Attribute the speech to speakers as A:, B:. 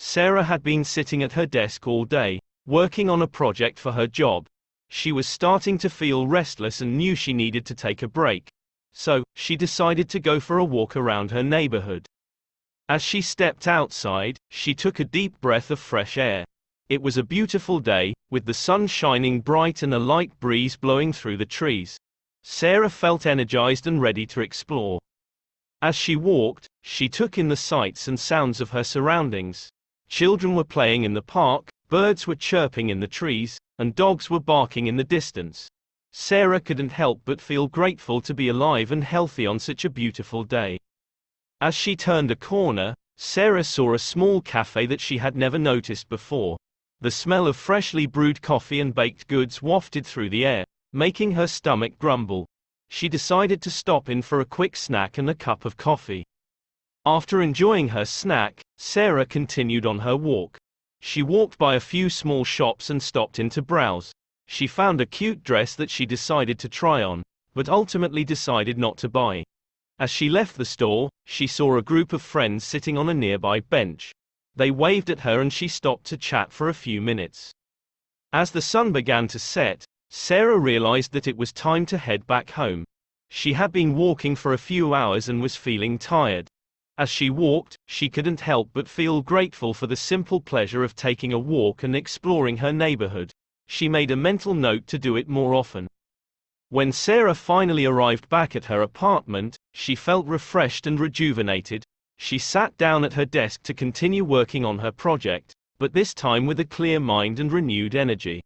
A: Sarah had been sitting at her desk all day, working on a project for her job. She was starting to feel restless and knew she needed to take a break. So, she decided to go for a walk around her neighborhood. As she stepped outside, she took a deep breath of fresh air. It was a beautiful day, with the sun shining bright and a light breeze blowing through the trees. Sarah felt energized and ready to explore. As she walked, she took in the sights and sounds of her surroundings. Children were playing in the park, birds were chirping in the trees, and dogs were barking in the distance. Sarah couldn't help but feel grateful to be alive and healthy on such a beautiful day. As she turned a corner, Sarah saw a small cafe that she had never noticed before. The smell of freshly brewed coffee and baked goods wafted through the air, making her stomach grumble. She decided to stop in for a quick snack and a cup of coffee. After enjoying her snack, Sarah continued on her walk. She walked by a few small shops and stopped in to browse. She found a cute dress that she decided to try on, but ultimately decided not to buy. As she left the store, she saw a group of friends sitting on a nearby bench. They waved at her and she stopped to chat for a few minutes. As the sun began to set, Sarah realized that it was time to head back home. She had been walking for a few hours and was feeling tired. As she walked, she couldn't help but feel grateful for the simple pleasure of taking a walk and exploring her neighborhood. She made a mental note to do it more often. When Sarah finally arrived back at her apartment, she felt refreshed and rejuvenated, she sat down at her desk to continue working on her project, but this time with a clear mind and renewed energy.